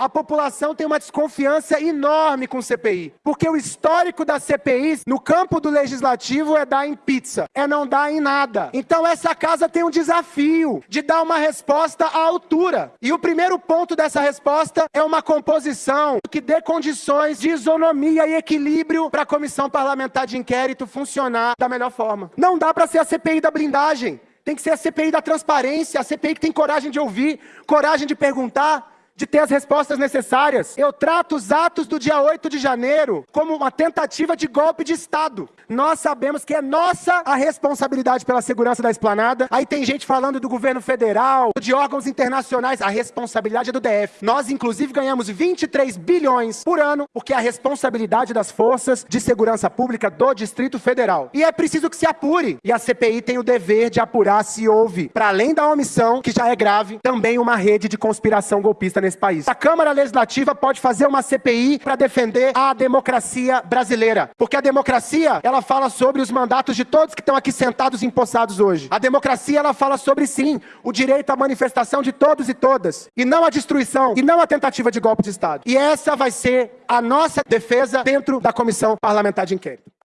A população tem uma desconfiança enorme com CPI, porque o histórico da CPI no campo do legislativo é dar em pizza, é não dar em nada. Então essa casa tem um desafio de dar uma resposta à altura. E o primeiro ponto dessa resposta é uma composição que dê condições de isonomia e equilíbrio para a comissão parlamentar de inquérito funcionar da melhor forma. Não dá para ser a CPI da blindagem. Tem que ser a CPI da transparência, a CPI que tem coragem de ouvir, coragem de perguntar, de ter as respostas necessárias. Eu trato os atos do dia 8 de janeiro como uma tentativa de golpe de Estado. Nós sabemos que é nossa a responsabilidade pela segurança da esplanada. Aí tem gente falando do governo federal, de órgãos internacionais. A responsabilidade é do DF. Nós, inclusive, ganhamos 23 bilhões por ano, porque é a responsabilidade das forças de segurança pública do Distrito Federal. E é preciso que se apure. E a CPI tem o dever de apurar se houve, para além da omissão, que já é grave, também uma rede de conspiração golpista nesse país. A Câmara Legislativa pode fazer uma CPI para defender a democracia brasileira. Porque a democracia, ela fala sobre os mandatos de todos que estão aqui sentados e empossados hoje. A democracia, ela fala sobre, sim, o direito à manifestação de todos e todas. E não a destruição, e não a tentativa de golpe de Estado. E essa vai ser a nossa defesa dentro da Comissão Parlamentar de Inquérito.